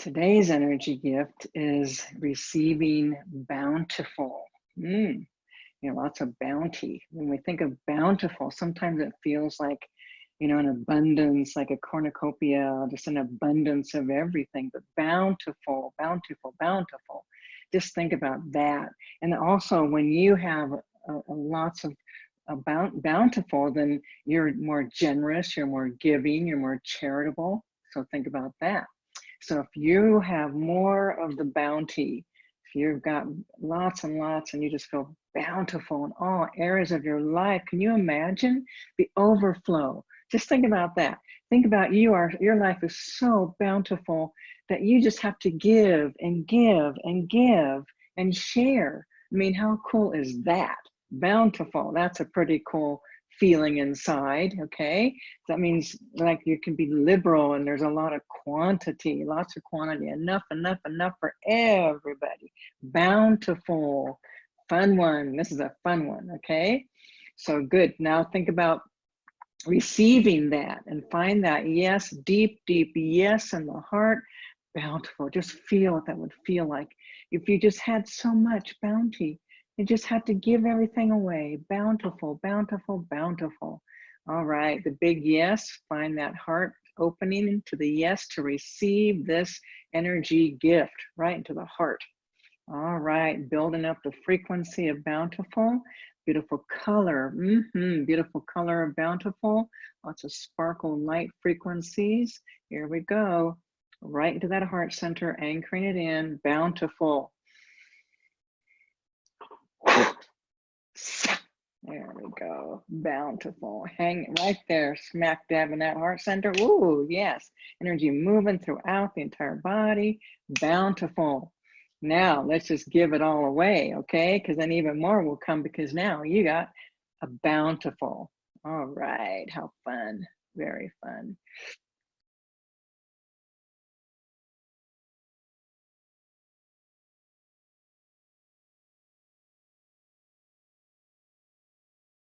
Today's energy gift is receiving bountiful. Mm, you know, lots of bounty. When we think of bountiful, sometimes it feels like, you know, an abundance, like a cornucopia, just an abundance of everything, but bountiful, bountiful, bountiful. Just think about that. And also when you have a, a lots of about bountiful, then you're more generous, you're more giving, you're more charitable. So think about that. So if you have more of the bounty, if you've got lots and lots and you just feel bountiful in all areas of your life, can you imagine the overflow? Just think about that. Think about you are, your life is so bountiful that you just have to give and give and give and share. I mean, how cool is that? Bountiful, that's a pretty cool feeling inside, okay? That means like you can be liberal and there's a lot of quantity, lots of quantity, enough, enough, enough for everybody. Bountiful, fun one. This is a fun one, okay? So good. Now think about receiving that and find that yes, deep, deep yes in the heart, bountiful. Just feel what that would feel like if you just had so much bounty just have to give everything away. Bountiful, bountiful, bountiful. All right, the big yes, find that heart opening into the yes to receive this energy gift right into the heart. All right, building up the frequency of bountiful, beautiful color, mm -hmm, beautiful color of bountiful, lots of sparkle light frequencies. Here we go, right into that heart center, anchoring it in, bountiful. There we go. Bountiful. Hang right there, smack dab in that heart center. Ooh, yes. Energy moving throughout the entire body. Bountiful. Now let's just give it all away, okay? Because then even more will come because now you got a bountiful. All right, how fun. Very fun.